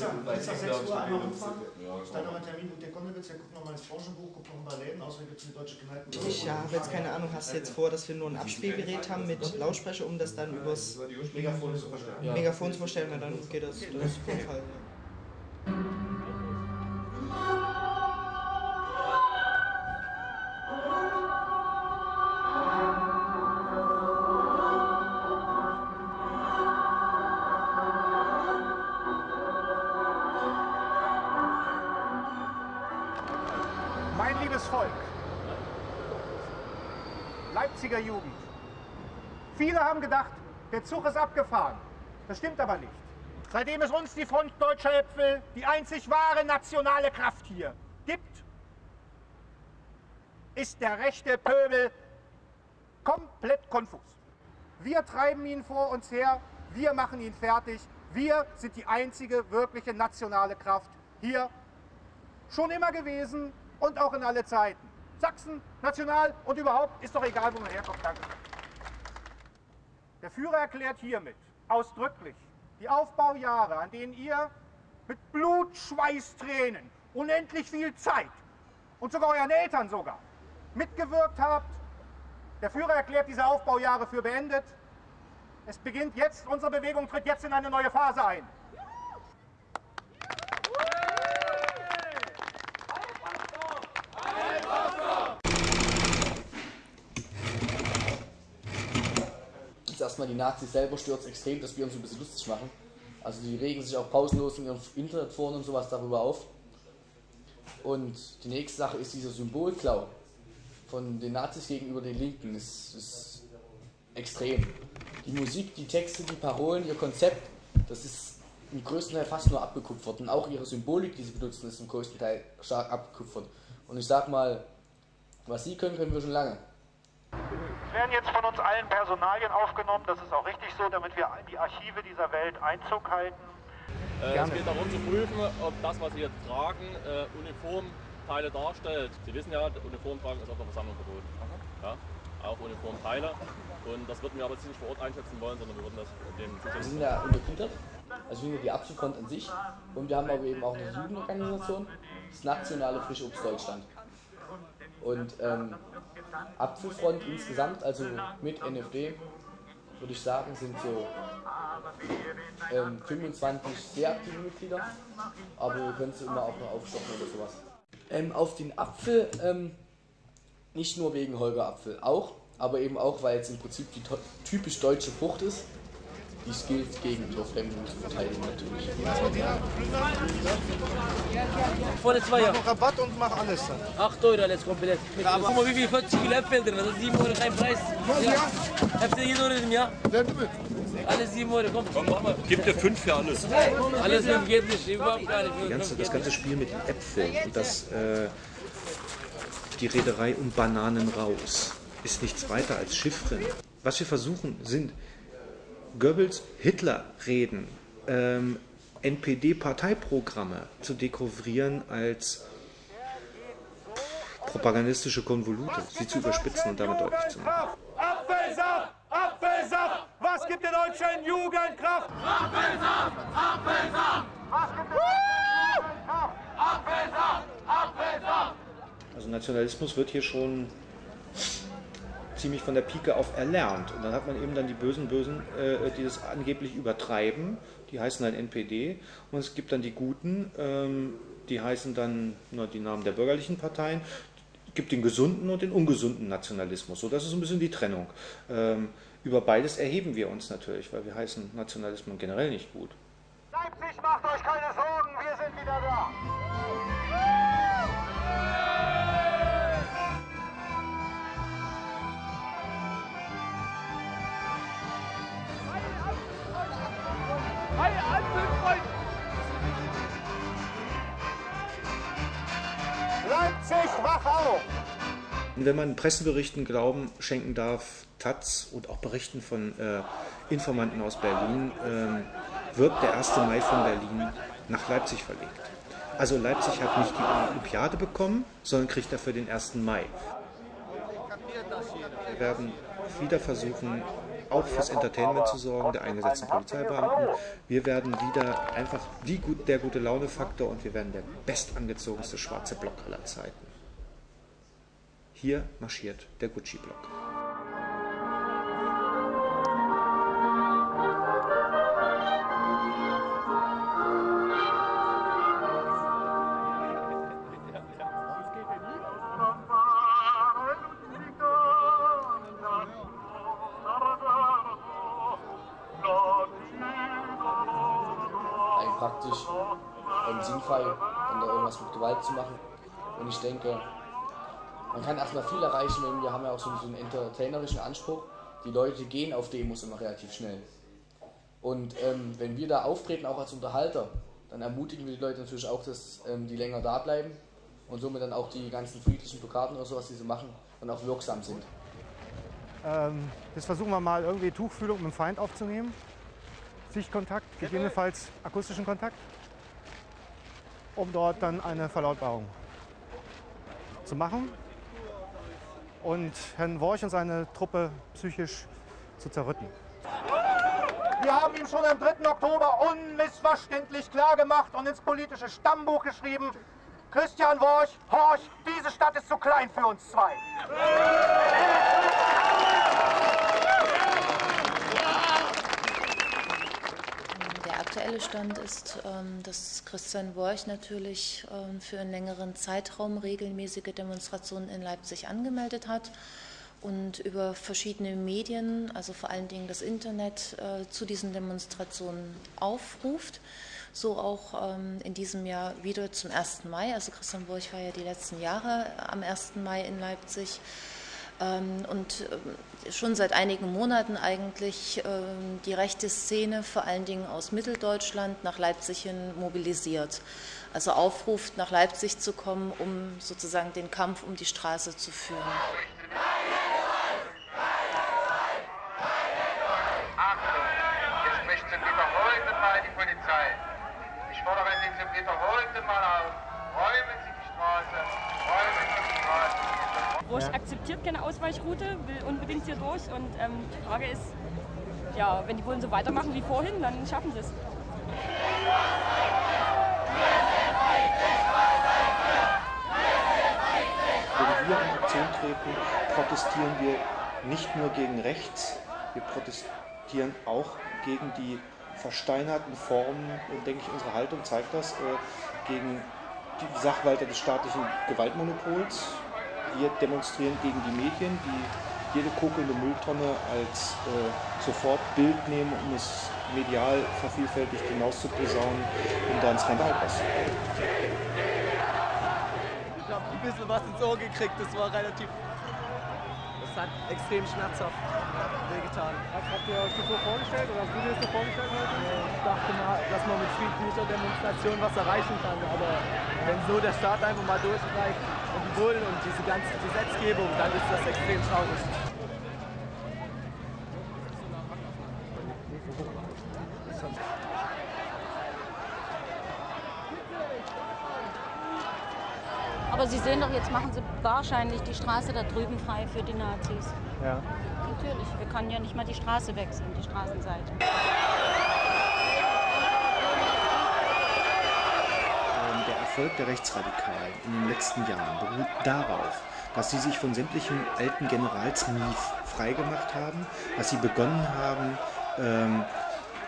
jetzt, jetzt 6 Uhr einmal rumfahren. Ist da noch ein Termin mit der Konnewitz? Der guckt nochmal ins Branchenbuch, guckt noch ein paar Läden. Außerdem gibt es eine deutsche Kneipe. Ich habe jetzt keine Ahnung, hast du jetzt vor, dass wir nur ein Abspielgerät haben mit Lautsprecher, um das dann übers Megafon zu verstärken. Ja. Megafon zu verstellen, weil dann geht das, das ist auf jeden Volk, Leipziger Jugend. Viele haben gedacht, der Zug ist abgefahren. Das stimmt aber nicht. Seitdem es uns die Front Deutscher Äpfel, die einzig wahre nationale Kraft hier, gibt, ist der rechte Pöbel komplett konfus. Wir treiben ihn vor uns her, wir machen ihn fertig. Wir sind die einzige wirkliche nationale Kraft hier schon immer gewesen und auch in alle Zeiten. Sachsen, national und überhaupt ist doch egal, wo man herkommt. Danke. Der Führer erklärt hiermit ausdrücklich die Aufbaujahre, an denen ihr mit Blut, Schweiß, Tränen, unendlich viel Zeit und sogar euren Eltern sogar mitgewirkt habt. Der Führer erklärt diese Aufbaujahre für beendet. Es beginnt jetzt, unsere Bewegung tritt jetzt in eine neue Phase ein. Jetzt erstmal die Nazis selber stört extrem, dass wir uns ein bisschen lustig machen. Also die regen sich auch pausenlos in ihren Internetforen und sowas darüber auf. Und die nächste Sache ist dieser Symbolklau von den Nazis gegenüber den Linken. Das ist extrem. Die Musik, die Texte, die Parolen, ihr Konzept, das ist im größten Teil fast nur abgekupfert. Und auch ihre Symbolik, die sie benutzen, ist im größten Teil stark abgekupfert. Und ich sag mal, was sie können, können wir schon lange. Es werden jetzt von uns allen Personalien aufgenommen, das ist auch richtig so, damit wir in die Archive dieser Welt Einzug halten. Äh, es geht darum zu prüfen, ob das, was Sie jetzt tragen, äh, Uniformteile darstellt. Sie wissen ja, Uniform tragen ist auf der Versammlung verboten. Ja, auch Uniformteile. Und das würden wir aber jetzt nicht vor Ort einschätzen wollen, sondern wir würden das dem Wir sind ja untergliedert, also wir sind die Apfelfront an sich und wir haben aber eben auch eine Jugendorganisation, das Nationale Frische Obst Deutschland. Und ähm, Apfelfront insgesamt, also mit NFD, würde ich sagen, sind so ähm, 25 sehr aktive Mitglieder, aber wir können sie immer auch noch aufstocken oder sowas. Ähm, auf den Apfel, ähm, nicht nur wegen Holger Apfel, auch, aber eben auch, weil es im Prinzip die typisch deutsche Frucht ist, die es gilt, gegen Torfremdung zu verteidigen natürlich. Vorne zwei Jahre. Mach Rabatt und mach alles dann. 8 Euro alles komplett. Guck mal, wie viel 40 Kilo Äpfel drin. Das ist 7 Euro kein Preis. Ja. Äpfel 7 Euro im Jahr. Alles 7 Euro. Komm, komm mach mal. Gibt dir fünf für alles. Alles geht nicht. Überhaupt gar nicht. Die ganze, das ganze Spiel mit den Äpfeln und das, äh, die Reederei um Bananen raus ist nichts weiter als Chiffren. Was wir versuchen, sind Goebbels Hitler-Reden, ähm, NPD-Parteiprogramme zu dekouvrieren als propagandistische Konvolute, sie zu überspitzen und damit deutlich zu machen. Apfelsaft! Apfelsaft! Was gibt der deutschen Jugend Kraft? Apfelsaft! Apfelsaft! Was gibt der deutschen? Apfelsaft! Apfelsaft! Also Nationalismus wird hier schon ziemlich von der Pike auf erlernt. Und dann hat man eben dann die bösen Bösen, äh, die das angeblich übertreiben, die heißen dann NPD. Und es gibt dann die Guten, ähm, die heißen dann na, die Namen der bürgerlichen Parteien. Es gibt den gesunden und den ungesunden Nationalismus. So, das ist ein bisschen die Trennung. Ähm, über beides erheben wir uns natürlich, weil wir heißen Nationalismus generell nicht gut. Leipzig, macht euch keine Sorgen, wir sind wieder da. Leipzig, wach auf! Wenn man Presseberichten Glauben schenken darf, Taz und auch Berichten von äh, Informanten aus Berlin, ähm, wird der 1. Mai von Berlin nach Leipzig verlegt. Also Leipzig hat nicht die Olympiade bekommen, sondern kriegt dafür den 1. Mai. Wir werden wieder versuchen, auch fürs Entertainment zu sorgen, der eingesetzten Polizeibeamten. Wir werden wieder einfach die, der gute Laune-Faktor und wir werden der bestangezogenste schwarze Block aller Zeiten. Hier marschiert der Gucci-Block. Praktisch ähm, sinnfrei, da irgendwas mit Gewalt zu machen. Und ich denke, man kann erstmal viel erreichen, wenn wir haben ja auch so, so einen entertainerischen Anspruch. Die Leute gehen auf Demos immer relativ schnell. Und ähm, wenn wir da auftreten, auch als Unterhalter, dann ermutigen wir die Leute natürlich auch, dass ähm, die länger da bleiben und somit dann auch die ganzen friedlichen Blockaden oder sowas, die sie machen, dann auch wirksam sind. Ähm, jetzt versuchen wir mal irgendwie Tuchfühlung mit dem Feind aufzunehmen. Sichtkontakt, gegebenenfalls akustischen Kontakt, um dort dann eine Verlautbarung zu machen und Herrn Worch und seine Truppe psychisch zu zerrütten. Wir haben ihm schon am 3. Oktober unmissverständlich klargemacht und ins politische Stammbuch geschrieben, Christian Worch, Horch, diese Stadt ist zu klein für uns zwei. Aktuelle Stand ist, ähm, dass Christian Worch natürlich ähm, für einen längeren Zeitraum regelmäßige Demonstrationen in Leipzig angemeldet hat und über verschiedene Medien, also vor allen Dingen das Internet, äh, zu diesen Demonstrationen aufruft. So auch ähm, in diesem Jahr wieder zum 1. Mai. Also Christian Burch war ja die letzten Jahre am 1. Mai in Leipzig. Ähm, und ähm, schon seit einigen Monaten eigentlich ähm, die rechte Szene, vor allen Dingen aus Mitteldeutschland, nach Leipzig hin mobilisiert. Also aufruft, nach Leipzig zu kommen, um sozusagen den Kampf um die Straße zu führen. Akzeptiert keine Ausweichroute, will unbedingt hier durch. Und ähm, die Frage ist, ja, wenn die Bullen so weitermachen wie vorhin, dann schaffen sie es. Wenn wir in Aktion treten, protestieren wir nicht nur gegen rechts, wir protestieren auch gegen die versteinerten Formen, denke ich, unsere Haltung zeigt das, äh, gegen die Sachwalter des staatlichen Gewaltmonopols, wir demonstrieren gegen die Medien, die jede kokelnde Mülltonne als äh, sofort Bild nehmen, um es medial vervielfältigt hinaus zu posaunen, um da einen Skandal auszubringen. Ich habe ein bisschen was ins Ohr gekriegt, das war relativ. Das hat extrem schmerzhaft wehgetan. Habt ihr euch das so vorgestellt oder hast du dir das so vorgestellt heute? Ich dachte mal, dass man mit friedlicher Demonstration was erreichen kann, aber wenn so der Staat einfach mal durchreicht, und die Bullen und diese ganze Gesetzgebung, dann ist das extrem traurig. Aber Sie sehen doch, jetzt machen Sie wahrscheinlich die Straße da drüben frei für die Nazis. Ja. Natürlich, wir können ja nicht mal die Straße wechseln, die Straßenseite. Erfolg der Rechtsradikalen in den letzten Jahren beruht darauf, dass sie sich von sämtlichen alten Generalsmief freigemacht haben, dass sie begonnen haben, ähm,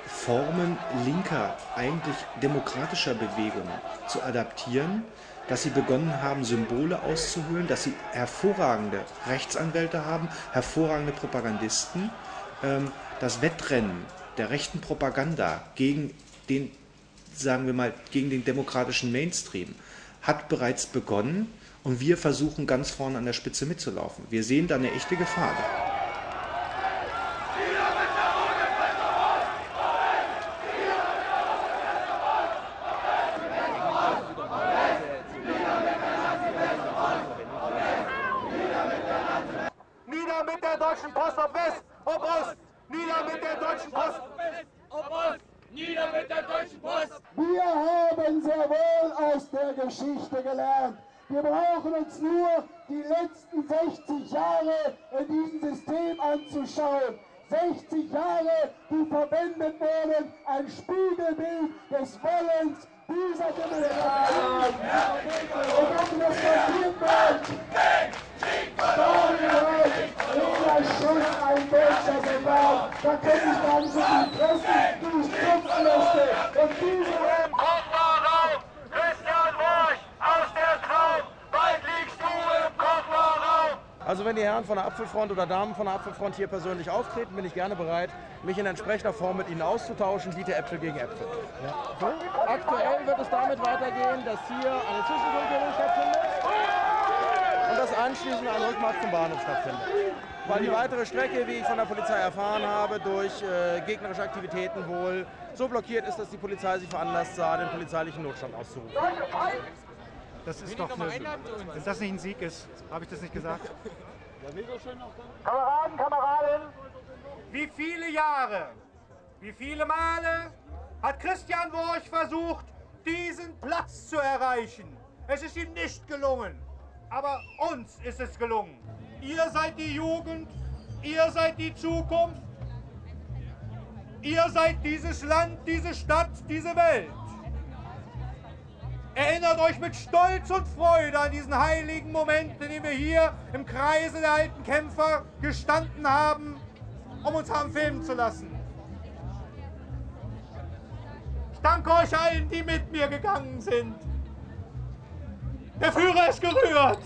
Formen linker, eigentlich demokratischer Bewegungen zu adaptieren, dass sie begonnen haben, Symbole auszuhöhlen, dass sie hervorragende Rechtsanwälte haben, hervorragende Propagandisten. Ähm, das Wettrennen der rechten Propaganda gegen den sagen wir mal, gegen den demokratischen Mainstream, hat bereits begonnen und wir versuchen ganz vorne an der Spitze mitzulaufen. Wir sehen da eine echte Gefahr. Nieder mit der Deutschen Post auf West, ob Ost! Nieder mit der Deutschen Post! Ob Ost! Nieder mit der Deutschen Post! Wir haben sehr wohl aus der Geschichte gelernt. Wir brauchen uns nur die letzten 60 Jahre in diesem System anzuschauen. 60 Jahre, die verwendet wurden, ein Spiegelbild des Wollens dieser Demokratie. Und ob das passiert wird, jeder schon ein deutscher Soldat. Da könnte ich gar nicht so viel fressen, wie ich tropfen möchte. Und diese Christian Worch aus der Traum, bald liegst du im Kofferraum. Also wenn die Herren von der Apfelfront oder Damen von der Apfelfront hier persönlich auftreten, bin ich gerne bereit, mich in entsprechender Form mit ihnen auszutauschen, biete Äpfel gegen Äpfel. So, aktuell wird es damit weitergehen, dass hier eine Zwischenfunklung stattfindet und dass anschließend ein Rückmarsch zum Bahnhof stattfindet. Weil die weitere Strecke, wie ich von der Polizei erfahren habe, durch äh, gegnerische Aktivitäten wohl so blockiert ist, dass die Polizei sich veranlasst sah, den polizeilichen Notstand auszurufen. Das ist doch eine, wenn das nicht ein Sieg ist, habe ich das nicht gesagt? Kameraden, Kameraden, Wie viele Jahre, wie viele Male hat Christian Worch versucht, diesen Platz zu erreichen? Es ist ihm nicht gelungen, aber uns ist es gelungen. Ihr seid die Jugend, ihr seid die Zukunft, ihr seid dieses Land, diese Stadt, diese Welt. Erinnert euch mit Stolz und Freude an diesen heiligen Moment, in dem wir hier im Kreise der alten Kämpfer gestanden haben, um uns haben filmen zu lassen. Ich danke euch allen, die mit mir gegangen sind. Der Führer ist gerührt.